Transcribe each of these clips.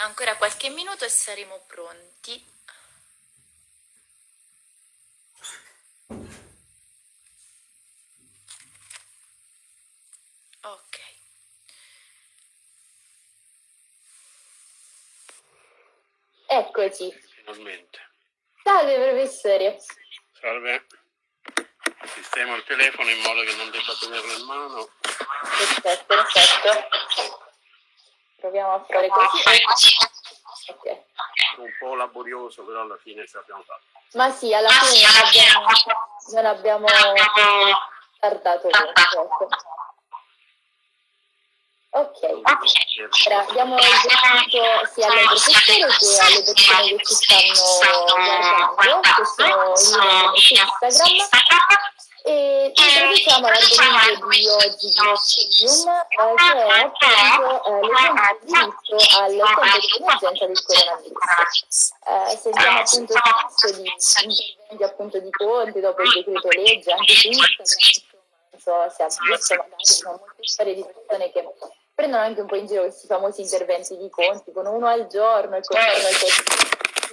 Ancora qualche minuto e saremo pronti. Ok. Eccoci. Finalmente. Salve professore. Salve. Sistemo il telefono in modo che non debba tenerlo in mano. Perfetto, perfetto. Proviamo a fare così. Ok. Un po' laborioso, però alla fine ce l'abbiamo fatto. Ma sì, alla fine non abbiamo, non abbiamo tardato molto. Ok, allora diamo il benvenuto sia al professore che alle persone che ci stanno guardando, che sono in Instagram. E introduciamo l'argomento di oggi di Studium, eh, che è appunto eh, di diritto al tempo di emergenza del coronavirus. Eh, sentiamo appunto spesso di interventi appunto di Conte dopo il decreto legge, anche su Instagram, non so se ha visto, magari sono molte storie di persone che prendono anche un po' in giro questi famosi interventi di Conte, con uno al giorno e con uno al giorno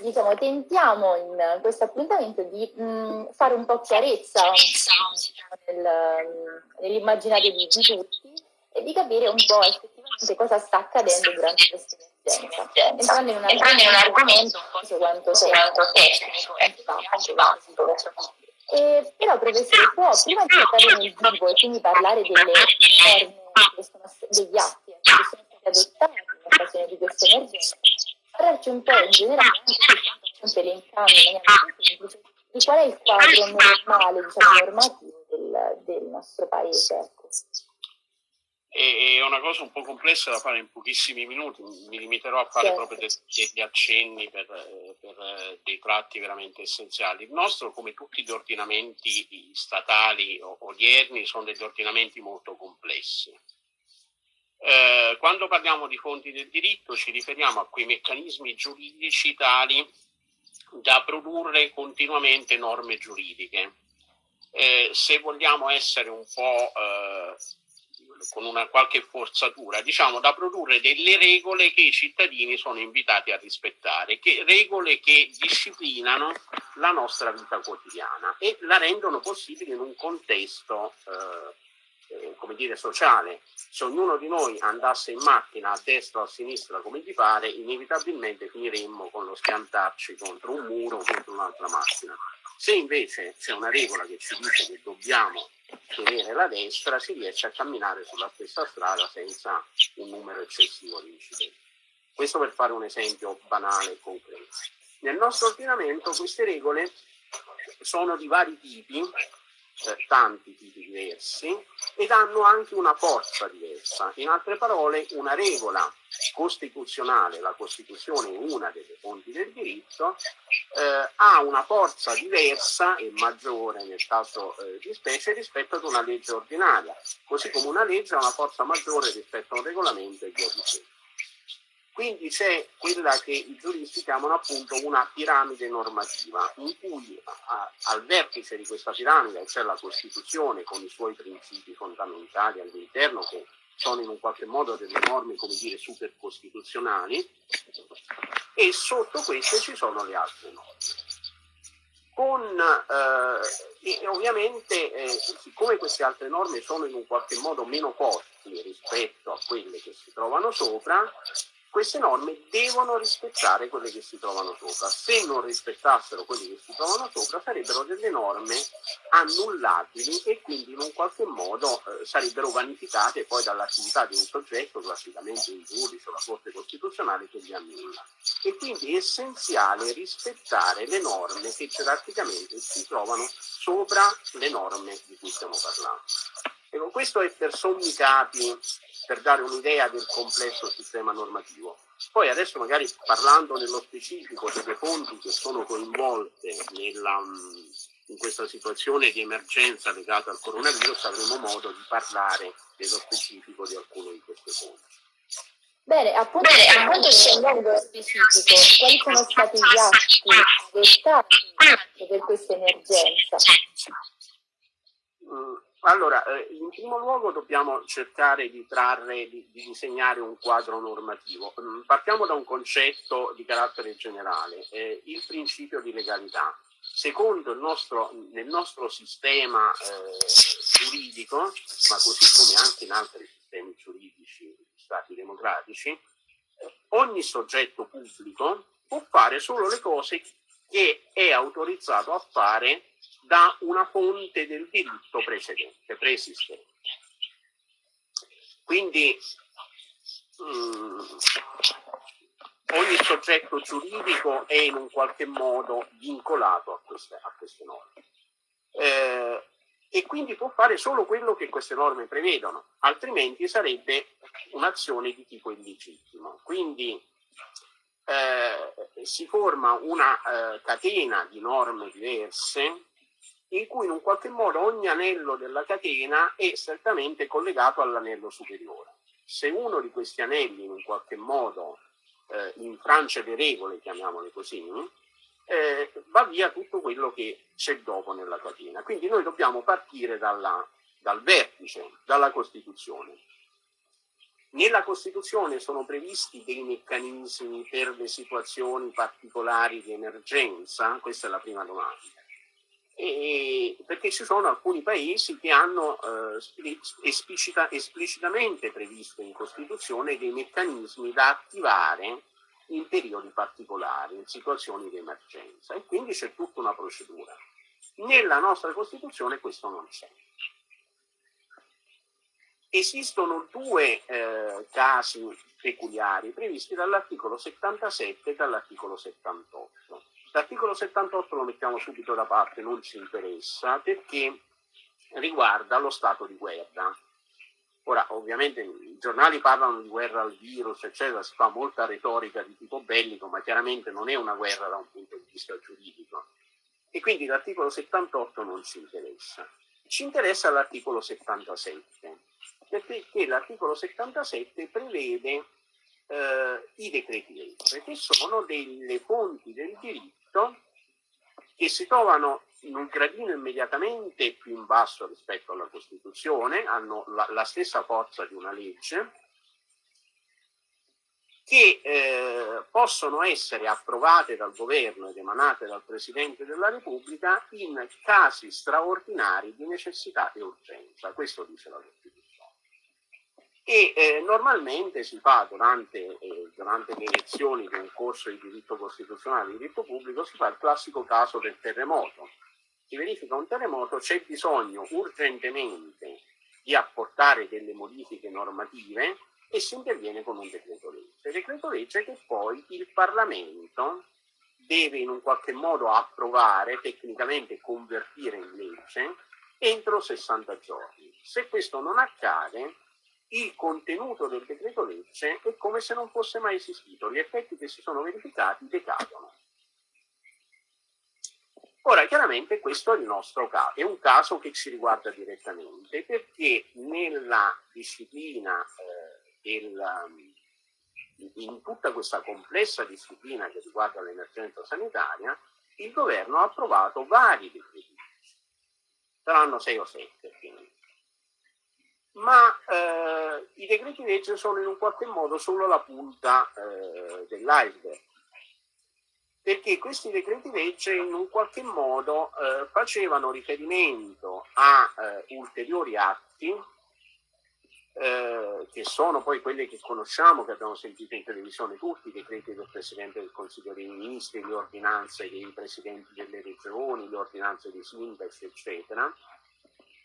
diciamo, tentiamo in questo appuntamento di mh, fare un po' chiarezza nel, nell'immaginario di, tutti e di capire un po' effettivamente cosa sta accadendo durante questa emergenza. Entrando in un argomento, so quanto tecnico e eh, però professore può prima di entrare nel vivo e quindi parlare delle norme degli atti che sono stati adottati in occasione di questa emergenza parlarci un po' in generale, appunto elencando in maniera semplice, di qual è il quadro normale, diciamo, normativo del, del nostro paese. Ecco. È una cosa un po' complessa da fare in pochissimi minuti, mi limiterò a fare certo. proprio degli accenni per, per, dei tratti veramente essenziali. Il nostro, come tutti gli ordinamenti statali odierni, sono degli ordinamenti molto complessi eh, quando parliamo di fonti del diritto ci riferiamo a quei meccanismi giuridici tali da produrre continuamente norme giuridiche. Eh, se vogliamo essere un po' eh, con una qualche forzatura, diciamo da produrre delle regole che i cittadini sono invitati a rispettare, che, regole che disciplinano la nostra vita quotidiana e la rendono possibile in un contesto eh, eh, come dire, sociale. Se ognuno di noi andasse in macchina a destra o a sinistra come gli pare, inevitabilmente finiremmo con lo schiantarci contro un muro o contro un'altra macchina. Se invece c'è una regola che ci dice che dobbiamo tenere la destra, si riesce a camminare sulla stessa strada senza un numero eccessivo di incidenti. Questo per fare un esempio banale e concreto. Nel nostro ordinamento queste regole sono di vari tipi eh, tanti tipi diversi ed hanno anche una forza diversa. In altre parole, una regola costituzionale, la Costituzione è una delle fonti del diritto, eh, ha una forza diversa e maggiore nel caso eh, di specie rispetto ad una legge ordinaria, così come una legge ha una forza maggiore rispetto a un regolamento e via dicendo. Quindi c'è quella che i giuristi chiamano appunto una piramide normativa, in cui a, al vertice di questa piramide c'è la Costituzione con i suoi principi fondamentali all'interno che sono in un qualche modo delle norme, come dire, supercostituzionali, e sotto queste ci sono le altre norme. Con, eh, e ovviamente, eh, siccome queste altre norme sono in un qualche modo meno forti rispetto a quelle che si trovano sopra, queste norme devono rispettare quelle che si trovano sopra. Se non rispettassero quelle che si trovano sopra sarebbero delle norme annullabili e quindi in un qualche modo eh, sarebbero vanificate poi dall'attività di un soggetto, classicamente un giudice o la Corte Costituzionale che li annulla. E quindi è essenziale rispettare le norme che gerarchicamente si trovano sopra le norme di cui stiamo parlando. Ecco, questo è per sommi capi per dare un'idea del complesso sistema normativo. Poi adesso magari parlando nello specifico delle fonti che sono coinvolte nella, in questa situazione di emergenza legata al coronavirus avremo modo di parlare nello specifico di alcune di queste fonti. Bene, appunto, appunto scendendo specifico, quali sono stati gli atti adottati per questa emergenza? Mm, Allora, eh, in primo luogo dobbiamo cercare di trarre, di, di, disegnare un quadro normativo. Mm, partiamo da un concetto di carattere generale, eh, il principio di legalità. Secondo il nostro, nel nostro sistema eh, giuridico, ma così come anche in altri sistemi giuridici, stati democratici, eh, ogni soggetto pubblico può fare solo le cose che è autorizzato a fare da una fonte del diritto precedente, preesistente. Quindi mh, mm, ogni soggetto giuridico è in un qualche modo vincolato a queste, a queste norme. Eh, e quindi può fare solo quello che queste norme prevedono, altrimenti sarebbe un'azione di tipo illegittimo. Quindi eh, si forma una eh, catena di norme diverse in cui in un qualche modo ogni anello della catena è strettamente collegato all'anello superiore. Se uno di questi anelli in un qualche modo eh, infrange le regole, chiamiamole così, eh, va via tutto quello che c'è dopo nella catena. Quindi noi dobbiamo partire dalla, dal vertice, dalla Costituzione. Nella Costituzione sono previsti dei meccanismi per le situazioni particolari di emergenza? Questa è la prima domanda e, perché ci sono alcuni paesi che hanno eh, esplicita, esplicitamente previsto in Costituzione dei meccanismi da attivare in periodi particolari, in situazioni di emergenza e quindi c'è tutta una procedura. Nella nostra Costituzione questo non c'è. Esistono due eh, casi peculiari previsti dall'articolo 77 e dall'articolo 78 L'articolo 78 lo mettiamo subito da parte, non ci interessa, perché riguarda lo stato di guerra. Ora, ovviamente i giornali parlano di guerra al virus, eccetera, si fa molta retorica di tipo bellico, ma chiaramente non è una guerra da un punto di vista giuridico. E quindi l'articolo 78 non ci interessa. Ci interessa l'articolo 77, perché l'articolo 77 prevede eh, i decreti legge, che sono delle fonti del diritto diritto che si trovano in un gradino immediatamente più in basso rispetto alla Costituzione, hanno la, la stessa forza di una legge, che eh, possono essere approvate dal governo ed emanate dal Presidente della Repubblica in casi straordinari di necessità e urgenza. Questo dice la Costituzione e eh, normalmente si fa durante, eh, durante, le elezioni di un corso di diritto costituzionale, di diritto pubblico, si fa il classico caso del terremoto. Si verifica un terremoto, c'è bisogno urgentemente di apportare delle modifiche normative e si interviene con un decreto legge. Decreto legge che poi il Parlamento deve in un qualche modo approvare, tecnicamente convertire in legge, entro 60 giorni. Se questo non accade, il contenuto del decreto legge è come se non fosse mai esistito, gli effetti che si sono verificati decadono. Ora, chiaramente questo è il nostro caso, è un caso che ci riguarda direttamente perché nella disciplina eh, del, in tutta questa complessa disciplina che riguarda l'emergenza sanitaria, il governo ha approvato vari decreti. Saranno sei o sette, quindi ma eh, i decreti legge sono in un qualche modo solo la punta eh, dell'iceberg. Perché questi decreti legge in un qualche modo eh, facevano riferimento a eh, ulteriori atti eh, che sono poi quelli che conosciamo, che abbiamo sentito in televisione tutti, i decreti del Presidente del Consiglio dei Ministri, le ordinanze dei Presidenti delle Regioni, le ordinanze dei sindaci, eccetera,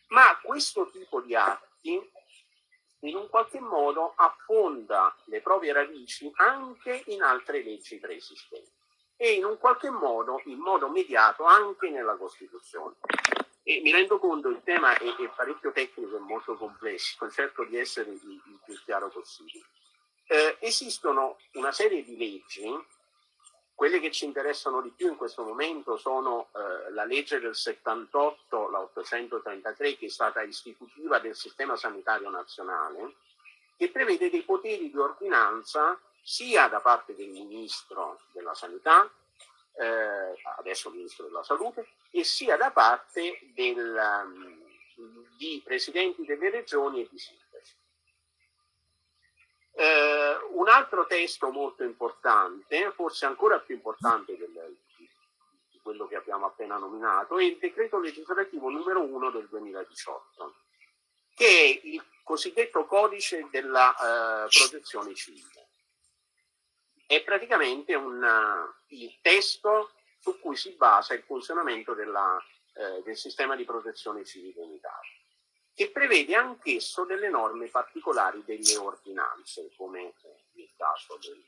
ma questo tipo di atti in un qualche modo affonda le proprie radici anche in altre leggi preesistenti e in un qualche modo, in modo mediato, anche nella Costituzione. E mi rendo conto che il tema è, è, parecchio tecnico e molto complesso, cerco di essere il, il più chiaro possibile. Eh, esistono una serie di leggi quelle che ci interessano di più in questo momento sono eh, la legge del 78, la 833, che è stata istitutiva del sistema sanitario nazionale, che prevede dei poteri di ordinanza sia da parte del Ministro della Sanità, eh, adesso Ministro della Salute, e sia da parte del, um, di presidenti delle regioni e di sindaci. Eh, un altro testo molto importante, forse ancora più importante del, di quello che abbiamo appena nominato, è il decreto legislativo numero 1 del 2018, che è il cosiddetto codice della eh, protezione civile. È praticamente un, il testo su cui si basa il funzionamento della, eh, del sistema di protezione civile in Italia che prevede anch'esso delle norme particolari delle ordinanze, come caso del,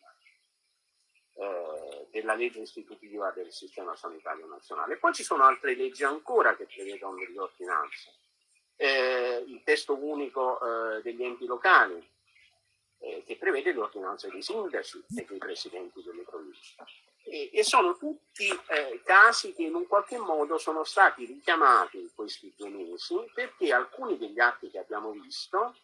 eh, della legge istitutiva del sistema sanitario nazionale. Poi ci sono altre leggi ancora che prevedono delle ordinanze. Eh, il testo unico eh, degli enti locali, eh, che prevede le ordinanze dei sindaci e dei presidenti delle province e, e sono tutti eh, casi che in un qualche modo sono stati richiamati in questi due mesi perché alcuni degli atti che abbiamo visto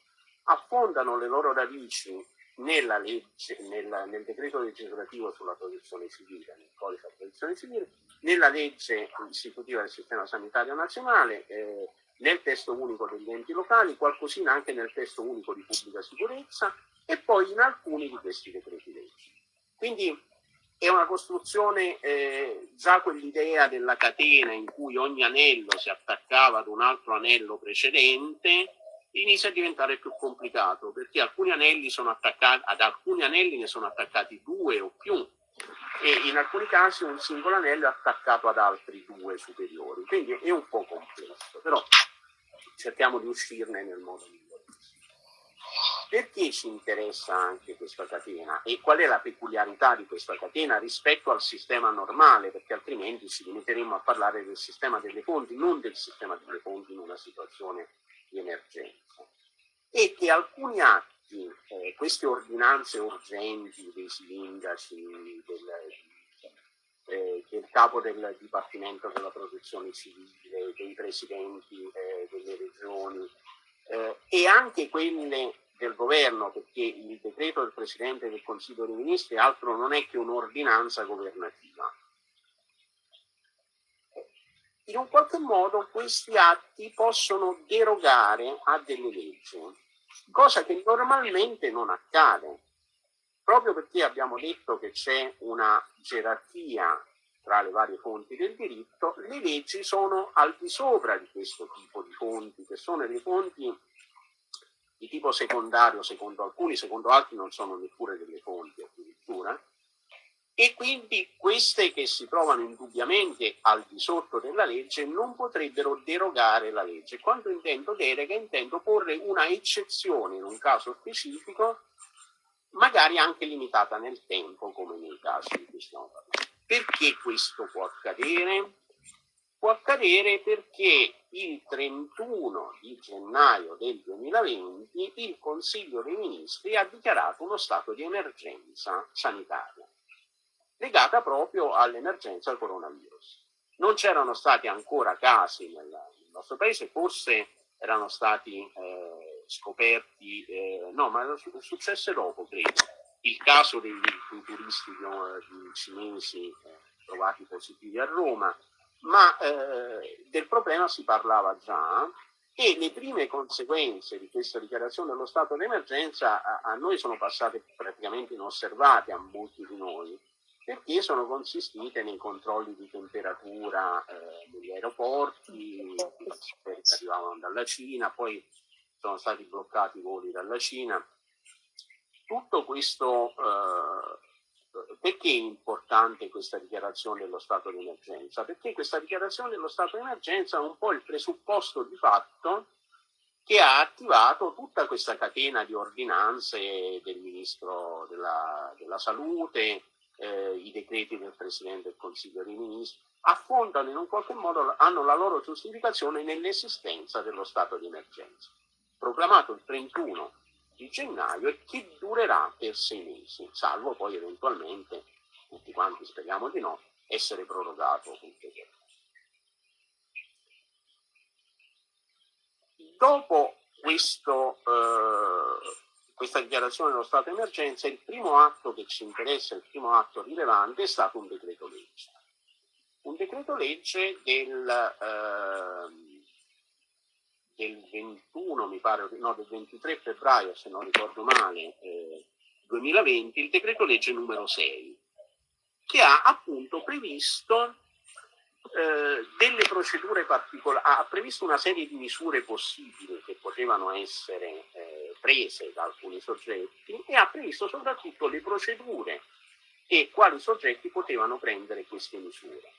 affondano le loro radici nella legge, nel, nel decreto legislativo sulla protezione civile, nel codice della protezione civile, nella legge istitutiva del sistema sanitario nazionale, eh, nel testo unico degli enti locali, qualcosina anche nel testo unico di pubblica sicurezza e poi in alcuni di questi decreti legge. Quindi è una costruzione, eh, già quell'idea della catena in cui ogni anello si attaccava ad un altro anello precedente, inizia a diventare più complicato perché alcuni anelli sono attaccati, ad alcuni anelli ne sono attaccati due o più e in alcuni casi un singolo anello è attaccato ad altri due superiori, quindi è un po' complesso, però cerchiamo di uscirne nel modo migliore. Perché ci interessa anche questa catena e qual è la peculiarità di questa catena rispetto al sistema normale? Perché altrimenti ci limiteremmo a parlare del sistema delle fonti, non del sistema delle fonti in una situazione di emergenza. E che alcuni atti, eh, queste ordinanze urgenti dei sindaci, del, eh, del capo del Dipartimento della Protezione Civile, dei presidenti eh, delle regioni eh, e anche quelle del governo, perché il decreto del Presidente del Consiglio dei Ministri altro non è che un'ordinanza governativa. In un qualche modo questi atti possono derogare a delle leggi, cosa che normalmente non accade, proprio perché abbiamo detto che c'è una gerarchia tra le varie fonti del diritto, le leggi sono al di sopra di questo tipo di fonti, che sono le fonti di tipo secondario secondo alcuni, secondo altri non sono neppure delle fonti addirittura, e quindi queste che si trovano indubbiamente al di sotto della legge non potrebbero derogare la legge. Quando intendo delega intendo porre una eccezione in un caso specifico, magari anche limitata nel tempo, come nei casi di cui stiamo parlando. Perché questo può accadere? Può accadere perché il 31 di gennaio del 2020 il Consiglio dei Ministri ha dichiarato uno stato di emergenza sanitaria legata proprio all'emergenza del coronavirus. Non c'erano stati ancora casi nel, nel, nostro paese, forse erano stati eh, scoperti, eh, no, ma successe dopo, credo, il caso dei, dei turisti no, cinesi eh, trovati positivi a Roma, ma eh, del problema si parlava già e le prime conseguenze di questa dichiarazione dello stato d'emergenza a, a noi sono passate praticamente inosservate a molti di noi perché sono consistite nei controlli di temperatura eh, negli aeroporti che arrivavano dalla Cina, poi sono stati bloccati i voli dalla Cina. Tutto questo eh, perché è importante questa dichiarazione dello stato di emergenza? Perché questa dichiarazione dello stato di emergenza è un po' il presupposto di fatto che ha attivato tutta questa catena di ordinanze del Ministro della, della Salute, eh, i decreti del Presidente del Consiglio dei Ministri, affondano in un qualche modo, hanno la loro giustificazione nell'esistenza dello stato di emergenza. Proclamato il 31 di gennaio e che durerà per sei mesi, salvo poi eventualmente, tutti quanti speriamo di no, essere prorogato ulteriormente. Dopo questo, eh, questa dichiarazione dello stato emergenza, il primo atto che ci interessa, il primo atto rilevante è stato un decreto legge. Un decreto legge del, eh, del 21, mi pare, no, del 23 febbraio, se non ricordo male, eh, 2020, il decreto legge numero 6, che ha appunto previsto eh, delle procedure particolari, ha previsto una serie di misure possibili che potevano essere prese da alcuni soggetti e ha previsto soprattutto le procedure e quali soggetti potevano prendere queste misure.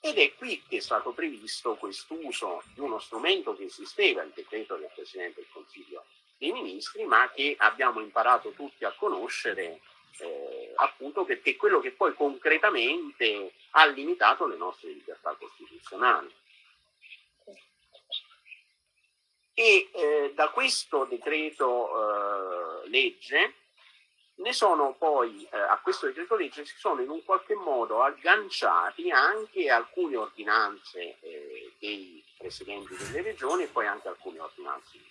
Ed è qui che è stato previsto quest'uso di uno strumento che esisteva, il decreto del Presidente del Consiglio dei Ministri, ma che abbiamo imparato tutti a conoscere eh, appunto perché è quello che poi concretamente ha limitato le nostre libertà costituzionali. E eh, da questo decreto eh, legge ne sono poi eh, a questo decreto legge si sono in un qualche modo agganciati anche alcune ordinanze eh, dei presidenti delle regioni e poi anche alcune ordinanze di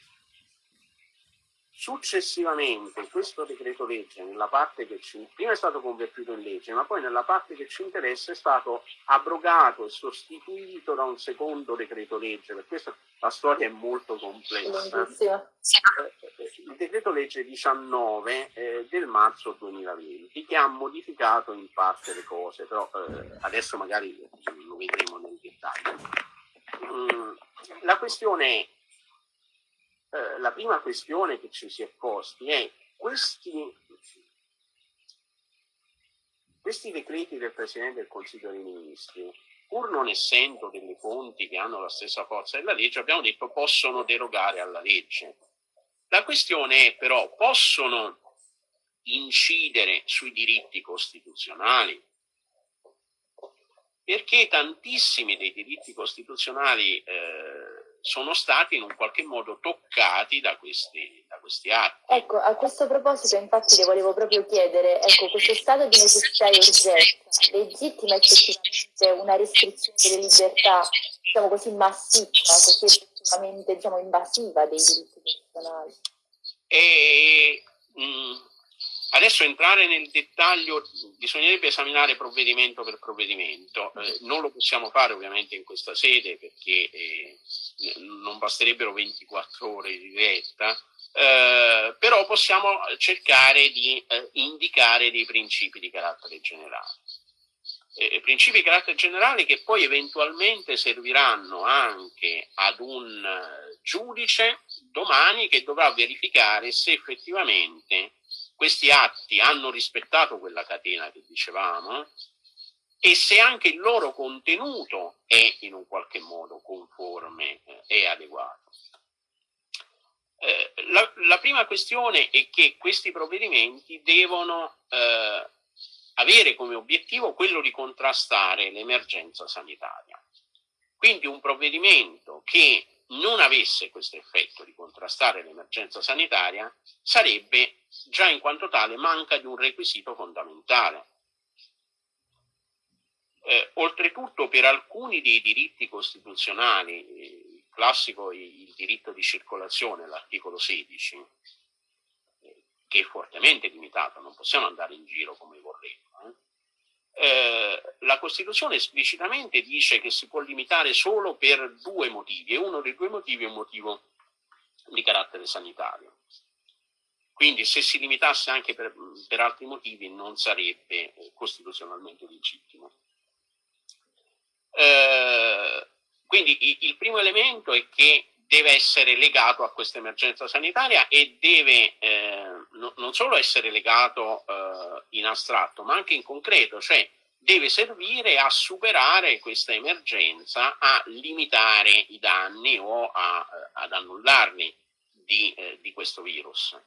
Successivamente questo decreto legge, nella parte che ci, prima è stato convertito in legge, ma poi nella parte che ci interessa è stato abrogato e sostituito da un secondo decreto legge, per questo la storia è molto complessa. Il decreto legge 19 eh, del marzo 2020 che ha modificato in parte le cose, però eh, adesso magari lo vedremo nel dettaglio. Mm, la questione è eh, la prima questione che ci si è posti è questi, questi decreti del Presidente del Consiglio dei Ministri, pur non essendo delle fonti che hanno la stessa forza della legge, abbiamo detto possono derogare alla legge. La questione è però, possono incidere sui diritti costituzionali? Perché tantissimi dei diritti costituzionali eh, sono stati in un qualche modo toccati da questi, da questi atti. Ecco, a questo proposito infatti le volevo proprio chiedere, ecco, questo stato di necessità e urgenza legittima effettivamente una restrizione delle libertà, diciamo così, massiccia, così effettivamente diciamo, invasiva dei diritti personali? E, mh, mm, Adesso entrare nel dettaglio bisognerebbe esaminare provvedimento per provvedimento, eh, non lo possiamo fare ovviamente in questa sede perché eh, non basterebbero 24 ore di diretta, eh, però possiamo cercare di eh, indicare dei principi di carattere generale. Eh, principi di carattere generale che poi eventualmente serviranno anche ad un eh, giudice domani che dovrà verificare se effettivamente questi atti hanno rispettato quella catena che dicevamo e se anche il loro contenuto è in un qualche modo conforme eh, e adeguato. Eh, la, la, prima questione è che questi provvedimenti devono eh, avere come obiettivo quello di contrastare l'emergenza sanitaria. Quindi un provvedimento che non avesse questo effetto di contrastare l'emergenza sanitaria sarebbe già in quanto tale manca di un requisito fondamentale. Eh, oltretutto per alcuni dei diritti costituzionali, il classico il diritto di circolazione, l'articolo 16, eh, che è fortemente limitato, non possiamo andare in giro come vorremmo, eh, eh, la Costituzione esplicitamente dice che si può limitare solo per due motivi e uno dei due motivi è un motivo di carattere sanitario. Quindi se si limitasse anche per, per altri motivi non sarebbe eh, costituzionalmente legittimo. Eh, quindi il primo elemento è che deve essere legato a questa emergenza sanitaria e deve eh, no, non solo essere legato eh, in astratto, ma anche in concreto, cioè deve servire a superare questa emergenza, a limitare i danni o a, eh, ad annullarli di, eh, di questo virus.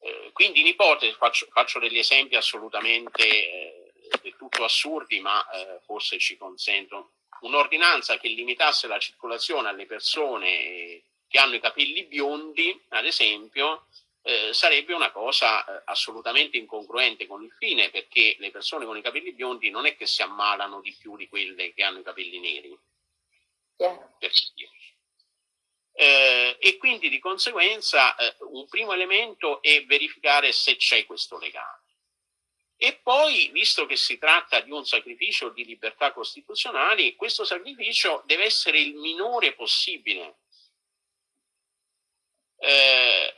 Eh, quindi in ipotesi, faccio, faccio, degli esempi assolutamente del tutto assurdi, ma forse ci consentono un'ordinanza che limitasse la circolazione alle persone che hanno i capelli biondi, ad esempio, eh, sarebbe una cosa eh, assolutamente incongruente con il fine, perché le persone con i capelli biondi non è che si ammalano di più di quelle che hanno i capelli neri. Yeah. Eh, e quindi di conseguenza eh, un primo elemento è verificare se c'è questo legame. E poi, visto che si tratta di un sacrificio di libertà costituzionali, questo sacrificio deve essere il minore possibile. eh,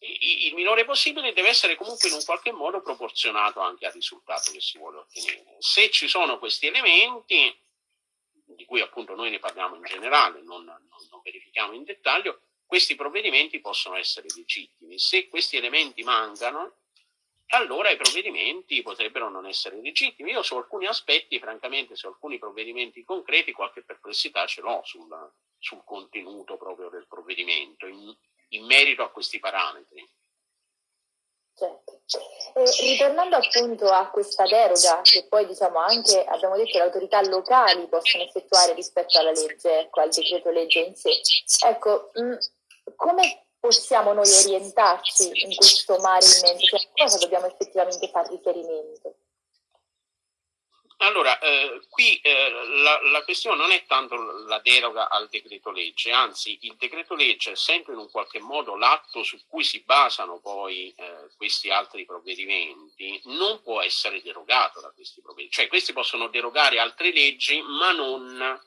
il minore possibile deve essere comunque in un qualche modo proporzionato anche al risultato che si vuole ottenere. Se ci sono questi elementi, di cui appunto noi ne parliamo in generale, non, non, non verifichiamo in dettaglio, questi provvedimenti possono essere legittimi. Se questi elementi mancano, allora i provvedimenti potrebbero non essere legittimi. Io su alcuni aspetti, francamente, su alcuni provvedimenti concreti, qualche perplessità ce l'ho sul, sul contenuto proprio del provvedimento, in, in merito a questi parametri. Certo. E ritornando appunto a questa deroga che poi diciamo anche abbiamo detto le autorità locali possono effettuare rispetto alla legge, ecco, al decreto legge in sé. Ecco, mh, come possiamo noi orientarci in questo mare immenso? Cioè, a cosa dobbiamo effettivamente fare riferimento? Allora, eh, qui eh, la, la, questione non è tanto la deroga al decreto legge, anzi il decreto legge è sempre in un qualche modo l'atto su cui si basano poi eh, questi altri provvedimenti, non può essere derogato da questi provvedimenti, cioè questi possono derogare altre leggi ma non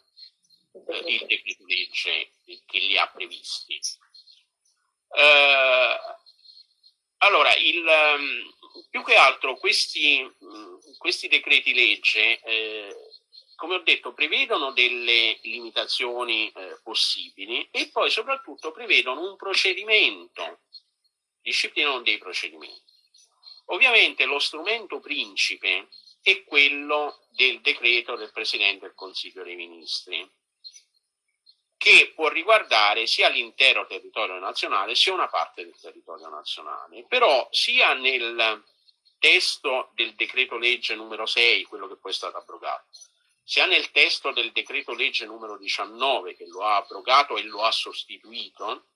eh, il decreto legge che li ha previsti. Eh, allora, il, um, più che altro questi, questi decreti legge, eh, come ho detto, prevedono delle limitazioni eh, possibili e poi soprattutto prevedono un procedimento, disciplinano dei procedimenti. Ovviamente lo strumento principe è quello del decreto del Presidente del Consiglio dei Ministri, che può riguardare sia l'intero territorio nazionale sia una parte del territorio nazionale. Però sia nel testo del decreto legge numero 6, quello che poi è stato abrogato, sia nel testo del decreto legge numero 19 che lo ha abrogato e lo ha sostituito,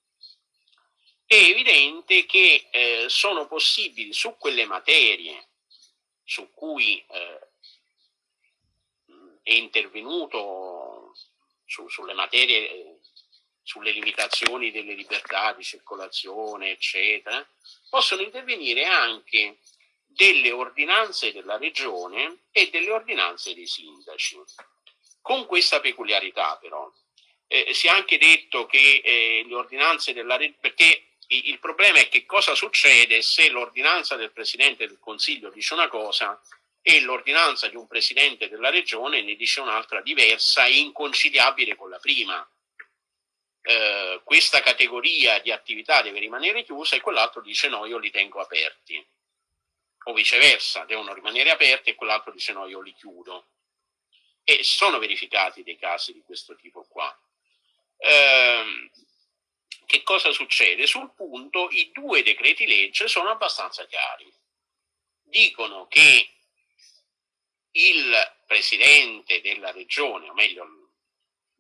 è evidente che eh, sono possibili su quelle materie su cui eh, è intervenuto su, sulle materie, eh, sulle limitazioni delle libertà di circolazione, eccetera, possono intervenire anche delle ordinanze della regione e delle ordinanze dei sindaci. Con questa peculiarità però, eh, si è anche detto che eh, le ordinanze della regione, perché il problema è che cosa succede se l'ordinanza del Presidente del Consiglio dice una cosa e l'ordinanza di un presidente della regione ne dice un'altra diversa e inconciliabile con la prima. Eh, questa categoria di attività deve rimanere chiusa e quell'altro dice no, io li tengo aperti. O viceversa, devono rimanere aperti e quell'altro dice no, io li chiudo. E sono verificati dei casi di questo tipo qua. Eh, che cosa succede? Sul punto i due decreti legge sono abbastanza chiari. Dicono che il presidente della regione, o meglio,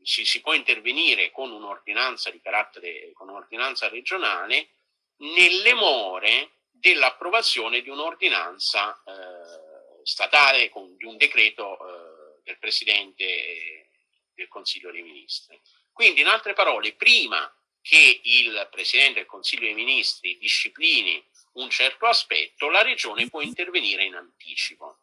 si, si può intervenire con un'ordinanza di carattere, con un'ordinanza regionale, nelle more dell'approvazione di un'ordinanza eh, statale, con, di un decreto eh, del Presidente del Consiglio dei Ministri. Quindi, in altre parole, prima che il Presidente del Consiglio dei Ministri disciplini un certo aspetto, la Regione può intervenire in anticipo.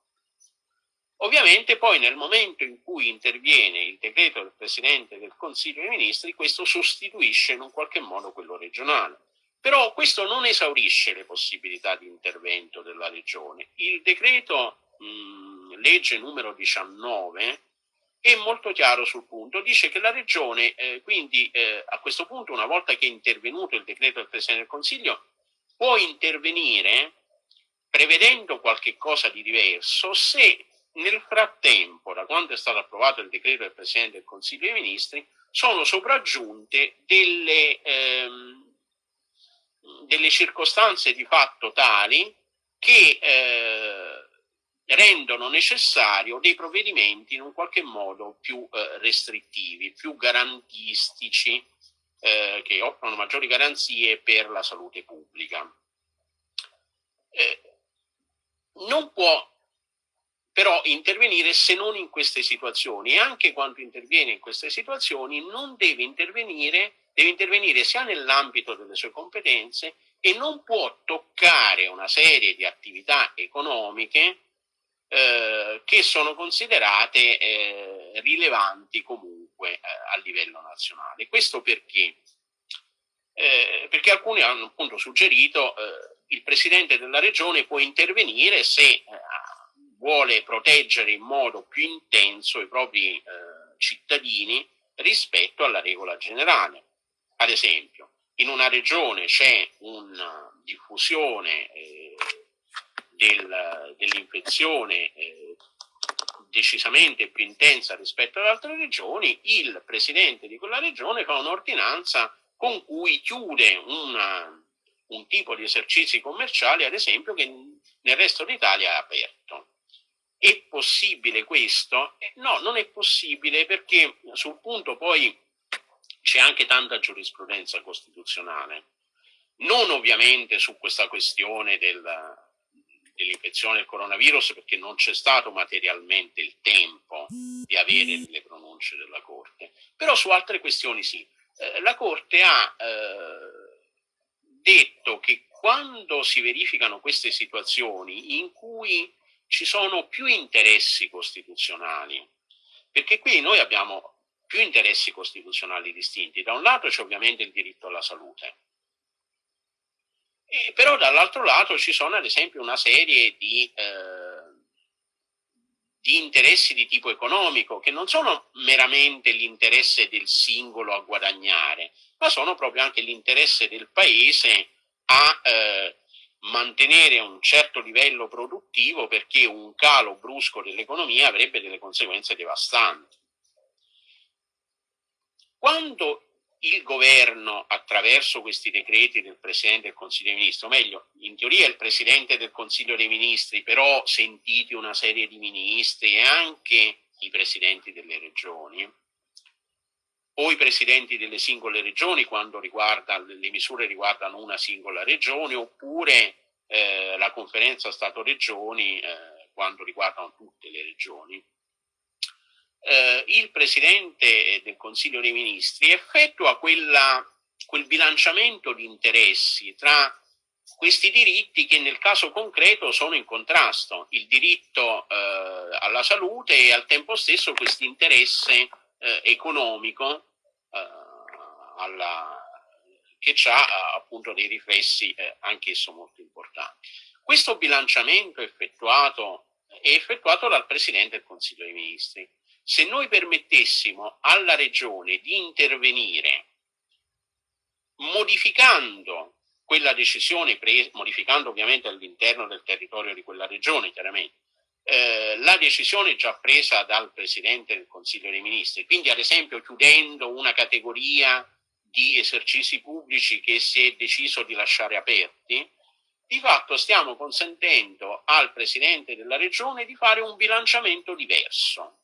Ovviamente poi nel momento in cui interviene il decreto del Presidente del Consiglio dei Ministri, questo sostituisce in un qualche modo quello regionale. Però questo non esaurisce le possibilità di intervento della Regione. Il decreto mh, legge numero 19 è molto chiaro sul punto, dice che la Regione, eh, quindi eh, a questo punto una volta che è intervenuto il decreto del Presidente del Consiglio, può intervenire prevedendo qualche cosa di diverso se nel frattempo, da quando è stato approvato il decreto del Presidente del Consiglio dei Ministri, sono sopraggiunte delle, ehm, delle circostanze di fatto tali che eh, rendono necessario dei provvedimenti in un qualche modo più eh, restrittivi, più garantistici, eh, che offrono maggiori garanzie per la salute pubblica. Eh, non può però intervenire se non in queste situazioni e anche quando interviene in queste situazioni non deve intervenire, deve intervenire sia nell'ambito delle sue competenze e non può toccare una serie di attività economiche eh, che sono considerate eh, rilevanti comunque eh, a livello nazionale. Questo perché eh, perché alcuni hanno appunto suggerito eh, il presidente della regione può intervenire se eh, vuole proteggere in modo più intenso i propri eh, cittadini rispetto alla regola generale. Ad esempio, in una regione c'è una diffusione eh, del, dell'infezione eh, decisamente più intensa rispetto ad altre regioni, il presidente di quella regione fa un'ordinanza con cui chiude una, un tipo di esercizi commerciali, ad esempio, che nel resto d'Italia è aperto. È possibile questo? No, non è possibile perché sul punto poi c'è anche tanta giurisprudenza costituzionale. Non ovviamente su questa questione del, dell'infezione del coronavirus perché non c'è stato materialmente il tempo di avere le pronunce della Corte, però su altre questioni sì. Eh, la Corte ha eh, detto che quando si verificano queste situazioni in cui ci sono più interessi costituzionali, perché qui noi abbiamo più interessi costituzionali distinti. Da un lato c'è ovviamente il diritto alla salute, e però dall'altro lato ci sono ad esempio una serie di, eh, di interessi di tipo economico che non sono meramente l'interesse del singolo a guadagnare, ma sono proprio anche l'interesse del paese a eh, mantenere un certo livello produttivo perché un calo brusco dell'economia avrebbe delle conseguenze devastanti. Quando il governo attraverso questi decreti del Presidente del Consiglio dei Ministri, o meglio, in teoria il Presidente del Consiglio dei Ministri, però sentiti una serie di ministri e anche i Presidenti delle Regioni, o i Presidenti delle singole Regioni quando riguarda, le misure riguardano una singola Regione, oppure eh, la Conferenza Stato-Regioni eh, quando riguardano tutte le Regioni. Eh, il Presidente del Consiglio dei Ministri effettua quella, quel bilanciamento di interessi tra questi diritti che nel caso concreto sono in contrasto, il diritto eh, alla salute e al tempo stesso questo interesse eh, economico. eh, alla, che ha appunto dei riflessi eh, anch'esso molto importanti. Questo bilanciamento effettuato, è effettuato dal Presidente del Consiglio dei Ministri se noi permettessimo alla regione di intervenire modificando quella decisione modificando ovviamente all'interno del territorio di quella regione, chiaramente, eh, la decisione già presa dal Presidente del Consiglio dei Ministri, quindi ad esempio chiudendo una categoria di esercizi pubblici che si è deciso di lasciare aperti, di fatto stiamo consentendo al Presidente della Regione di fare un bilanciamento diverso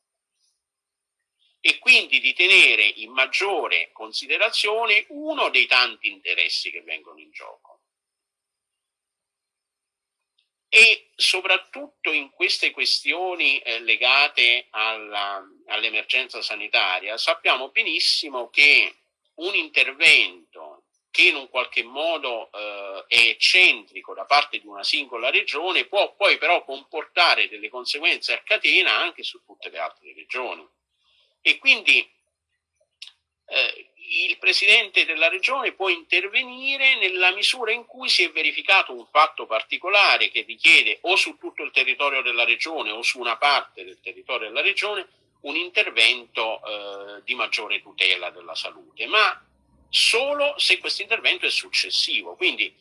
e quindi di tenere in maggiore considerazione uno dei tanti interessi che vengono in gioco. E soprattutto in queste questioni eh, legate all'emergenza all sanitaria sappiamo benissimo che un intervento che in un qualche modo eh, è eccentrico da parte di una singola regione può poi però comportare delle conseguenze a catena anche su tutte le altre regioni. E quindi eh, il presidente della regione può intervenire nella misura in cui si è verificato un fatto particolare che richiede o su tutto il territorio della regione o su una parte del territorio della regione un intervento eh, di maggiore tutela della salute, ma solo se questo intervento è successivo. Quindi,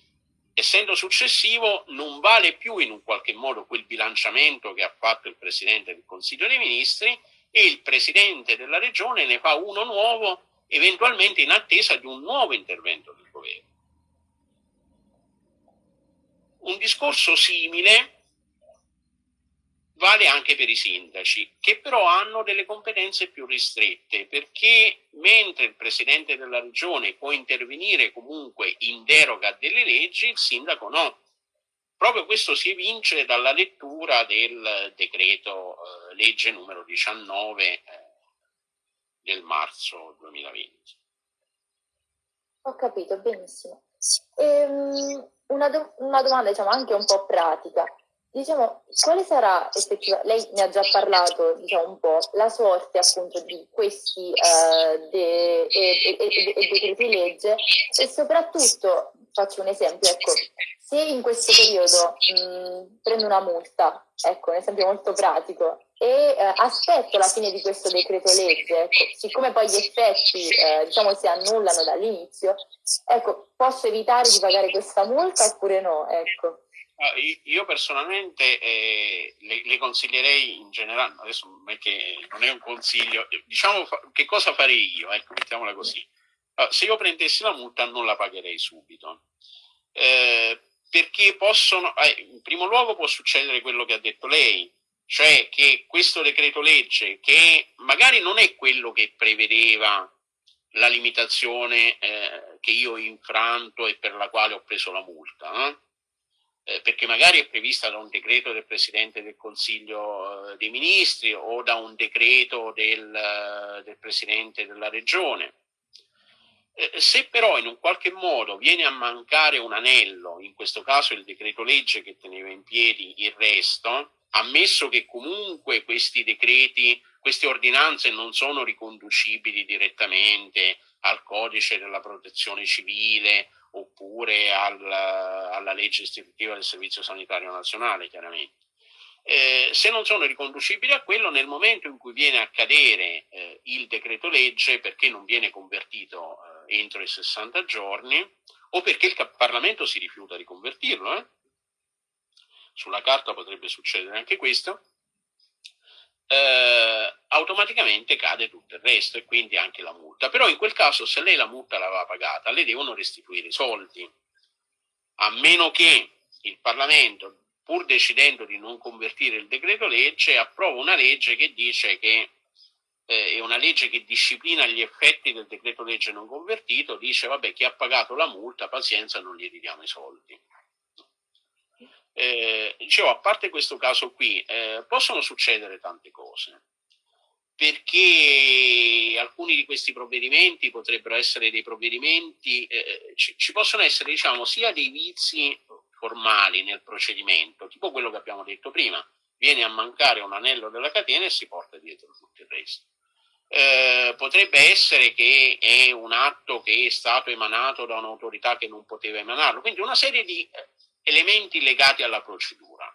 essendo successivo, non vale più in un qualche modo quel bilanciamento che ha fatto il Presidente del Consiglio dei Ministri, e il presidente della regione ne fa uno nuovo, eventualmente in attesa di un nuovo intervento del governo. Un discorso simile vale anche per i sindaci, che però hanno delle competenze più ristrette, perché mentre il presidente della regione può intervenire comunque in deroga delle leggi, il sindaco no. Proprio questo si evince dalla lettura del decreto eh, legge numero 19 eh, del marzo 2020. Ho capito, benissimo. Ehm, una, do una, domanda diciamo anche un po' pratica. Diciamo, quale sarà effettivamente, lei ne ha già parlato diciamo, un po', la sorte appunto di questi uh, de- decreti legge e soprattutto, faccio un esempio, ecco, se in questo periodo mh, prendo una multa, ecco, un esempio molto pratico, e eh, aspetto la fine di questo decreto legge, ecco, siccome poi gli effetti eh, diciamo si annullano dall'inizio, ecco, posso evitare di pagare questa multa oppure no? Ecco. Io personalmente eh, le, le, consiglierei in generale, adesso non è, che, non è un consiglio, diciamo che cosa farei io, ecco, mettiamola così. Se io prendessi la multa non la pagherei subito, eh, perché possono, eh, in primo luogo può succedere quello che ha detto lei, cioè che questo decreto legge, che magari non è quello che prevedeva la limitazione eh, che io ho infranto e per la quale ho preso la multa, eh? Perché magari è prevista da un decreto del Presidente del Consiglio eh, dei Ministri o da un decreto del, eh, del Presidente della Regione. Eh, se però in un qualche modo viene a mancare un anello, in questo caso il decreto legge che teneva in piedi il resto, ammesso che comunque questi decreti, queste ordinanze non sono riconducibili direttamente al codice della protezione civile oppure al, alla legge istitutiva del Servizio Sanitario Nazionale, chiaramente. Eh, se non sono riconducibili a quello, nel momento in cui viene a cadere eh, il decreto legge perché non viene convertito eh, entro i 60 giorni o perché il Parlamento si rifiuta di convertirlo, eh, sulla carta potrebbe succedere anche questo, eh, automaticamente cade tutto il resto e quindi anche la multa. Però in quel caso se lei la multa l'aveva pagata, le devono restituire i soldi, a meno che il Parlamento, pur decidendo di non convertire il decreto legge, approva una legge che dice che eh, è una legge che disciplina gli effetti del decreto legge non convertito, dice vabbè chi ha pagato la multa, pazienza, non gli ridiamo i soldi. Eh, dicevo, a parte questo caso qui, eh, possono succedere tante cose, perché alcuni di questi provvedimenti potrebbero essere dei provvedimenti, eh, ci, ci, possono essere diciamo sia dei vizi formali nel procedimento, tipo quello che abbiamo detto prima, viene a mancare un anello della catena e si porta dietro tutto il resto. Eh, potrebbe essere che è un atto che è stato emanato da un'autorità che non poteva emanarlo, quindi una serie di eh, elementi legati alla procedura.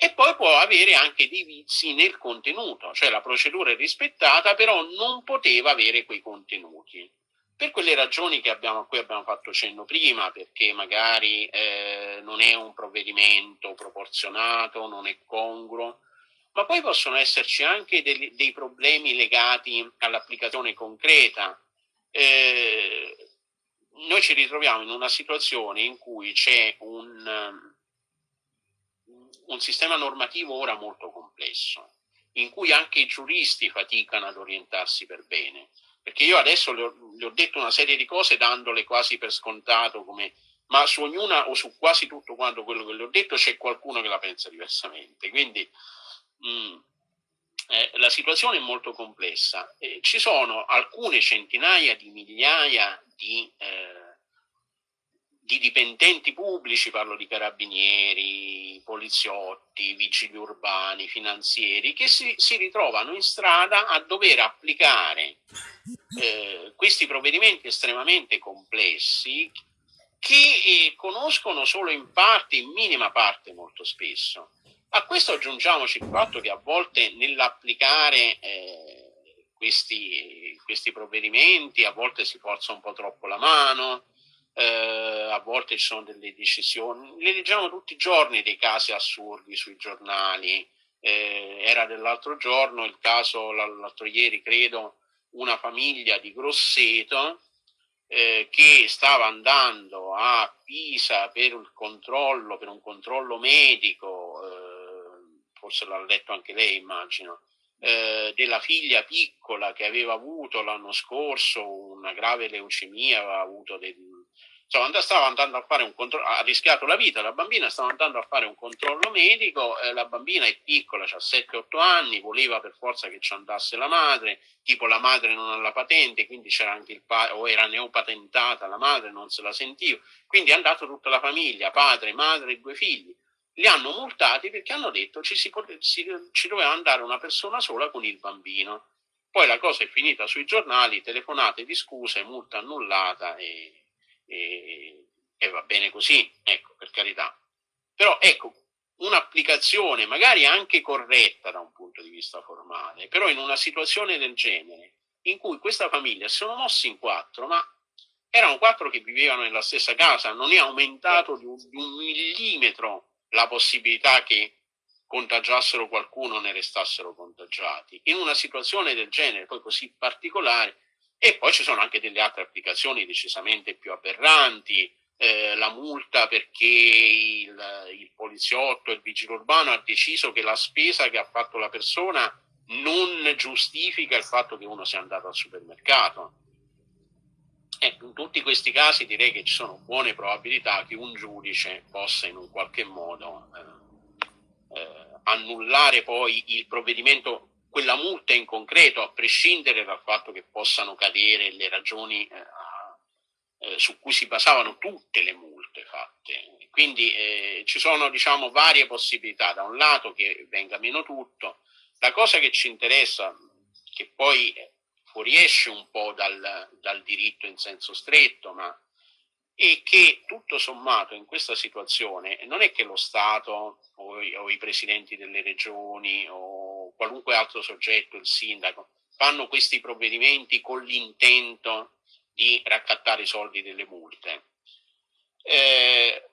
E poi può avere anche dei vizi nel contenuto, cioè la procedura è rispettata, però non poteva avere quei contenuti. Per quelle ragioni abbiamo, a cui abbiamo fatto cenno prima, perché magari eh, non è un provvedimento proporzionato, non è congruo, ma poi possono esserci anche dei, dei problemi legati all'applicazione concreta. Eh, noi ci ritroviamo in una situazione in cui c'è un, um, un sistema normativo ora molto complesso, in cui anche i giuristi faticano ad orientarsi per bene. Perché io adesso le ho, le ho detto una serie di cose dandole quasi per scontato, come, ma su ognuna o su quasi tutto quanto quello che le ho detto c'è qualcuno che la pensa diversamente. Quindi mh, mm, eh, la situazione è molto complessa. Eh, ci sono alcune centinaia di migliaia di, eh, di, dipendenti pubblici, parlo di carabinieri, poliziotti, vigili urbani, finanzieri, che si, si ritrovano in strada a dover applicare eh, questi provvedimenti estremamente complessi che eh, conoscono solo in parte, in minima parte molto spesso. A questo aggiungiamoci il fatto che a volte nell'applicare eh, questi, questi, provvedimenti a volte si forza un po' troppo la mano, eh, a volte ci sono delle decisioni, le leggiamo tutti i giorni dei casi assurdi sui giornali, eh, era dell'altro giorno il caso, l'altro ieri credo, una famiglia di Grosseto eh, che stava andando a Pisa per controllo, per un controllo medico, eh, forse l'ha letto anche lei immagino, eh, della figlia piccola che aveva avuto l'anno scorso una grave leucemia, aveva avuto del, insomma, stava andando a fare un controllo, ha rischiato la vita, la bambina stava andando a fare un controllo medico, eh, la bambina è piccola, ha 7-8 anni, voleva per forza che ci andasse la madre, tipo la madre non ha la patente, quindi c'era anche il padre, o era neopatentata la madre, non se la sentiva, quindi è andata tutta la famiglia, padre, madre e due figli li hanno multati perché hanno detto ci, si, si, ci doveva andare una persona sola con il bambino. Poi la cosa è finita sui giornali, telefonate di scuse, multa annullata e, e, e va bene così, ecco, per carità. Però ecco, un'applicazione magari anche corretta da un punto di vista formale, però in una situazione del genere, in cui questa famiglia si sono mossi in quattro, ma erano quattro che vivevano nella stessa casa, non è aumentato di un, di un millimetro la possibilità che contagiassero qualcuno ne restassero contagiati. In una situazione del genere, poi così particolare, e poi ci sono anche delle altre applicazioni decisamente più aberranti, eh, la multa perché il, il poliziotto, il vigile urbano ha deciso che la spesa che ha fatto la persona non giustifica il fatto che uno sia andato al supermercato. Eh, in tutti questi casi direi che ci sono buone probabilità che un giudice possa in un qualche modo eh, eh, annullare poi il provvedimento, quella multa in concreto, a prescindere dal fatto che possano cadere le ragioni eh, eh, su cui si basavano tutte le multe fatte. Quindi eh, ci sono diciamo, varie possibilità, da un lato che venga meno tutto, la cosa che ci interessa, che poi fuoriesce un po' dal, dal diritto in senso stretto, ma è che tutto sommato in questa situazione non è che lo Stato o, o, i presidenti delle regioni o qualunque altro soggetto, il sindaco, fanno questi provvedimenti con l'intento di raccattare i soldi delle multe. Eh,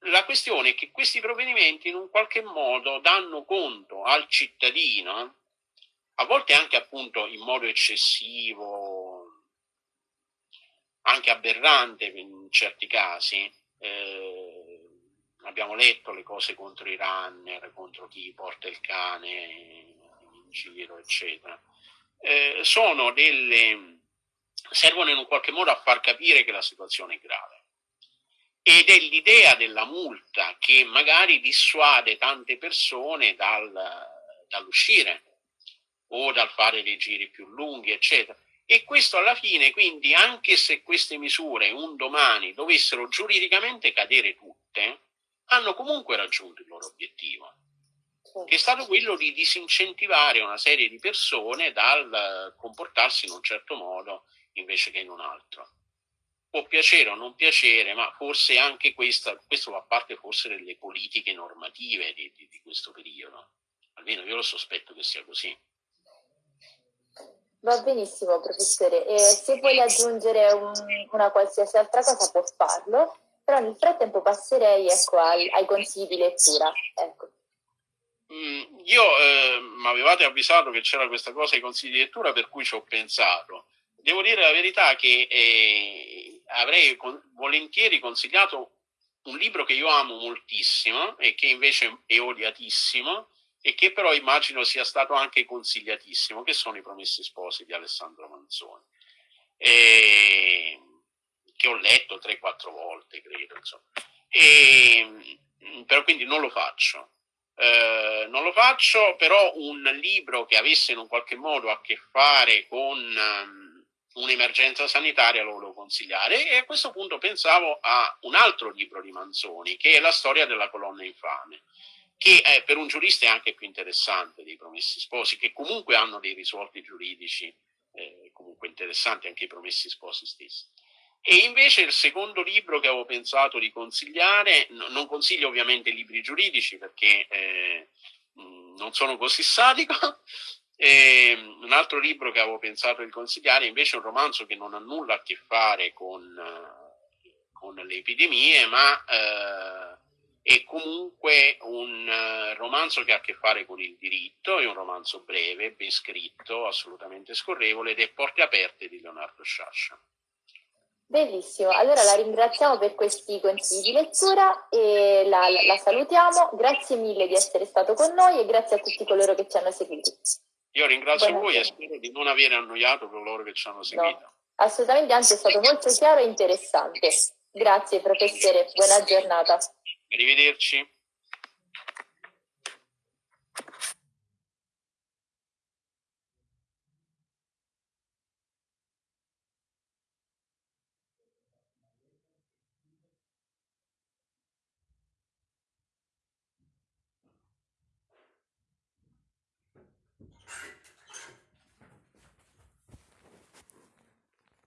la questione è che questi provvedimenti in un qualche modo danno conto al cittadino a volte anche appunto in modo eccessivo, anche aberrante in certi casi. Eh, abbiamo letto le cose contro i runner, contro chi porta il cane in giro, eccetera. Eh, sono delle, servono in un qualche modo a far capire che la situazione è grave. Ed è l'idea della multa che magari dissuade tante persone dal, dall'uscire o dal fare dei giri più lunghi, eccetera. E questo alla fine, quindi, anche se queste misure un domani dovessero giuridicamente cadere tutte, hanno comunque raggiunto il loro obiettivo, che è stato quello di disincentivare una serie di persone dal comportarsi in un certo modo invece che in un altro. Può piacere o non piacere, ma forse anche questa, questo fa parte forse delle politiche normative di, di, di questo periodo. Almeno io lo sospetto che sia così. Va benissimo, professore. E se vuole aggiungere un, una qualsiasi altra cosa può farlo, però nel frattempo passerei ecco, ai, ai, consigli di lettura. Ecco. Mm, io eh, mi avevate avvisato che c'era questa cosa ai consigli di lettura, per cui ci ho pensato. Devo dire la verità che eh, avrei con, volentieri consigliato un libro che io amo moltissimo e che invece è odiatissimo, e che però immagino sia stato anche consigliatissimo, che sono i Promessi Sposi di Alessandro Manzoni, e, che ho letto 3-4 volte, credo, insomma. E, però quindi non lo faccio. Eh, non lo faccio, però un libro che avesse in un qualche modo a che fare con um, un'emergenza sanitaria lo volevo consigliare e a questo punto pensavo a un altro libro di Manzoni che è La storia della colonna infame che eh, per un giurista è anche più interessante dei promessi sposi, che comunque hanno dei risvolti giuridici eh, comunque interessanti anche i promessi sposi stessi. E invece il secondo libro che avevo pensato di consigliare, no, non consiglio ovviamente libri giuridici perché eh, non sono così sadico, e un altro libro che avevo pensato di consigliare invece è un romanzo che non ha nulla a che fare con, con le epidemie, ma eh, è comunque un uh, romanzo che ha a che fare con il diritto, è un romanzo breve, ben scritto, assolutamente scorrevole ed è Porte aperte di Leonardo Sciascia. Bellissimo, allora la ringraziamo per questi consigli di lettura e la, la, la, salutiamo. Grazie mille di essere stato con noi e grazie a tutti coloro che ci hanno seguito. Io ringrazio Buona voi e spero di non aver annoiato coloro che ci hanno seguito. No, assolutamente, anzi è stato molto chiaro e interessante. Grazie professore, buona giornata. Arrivederci.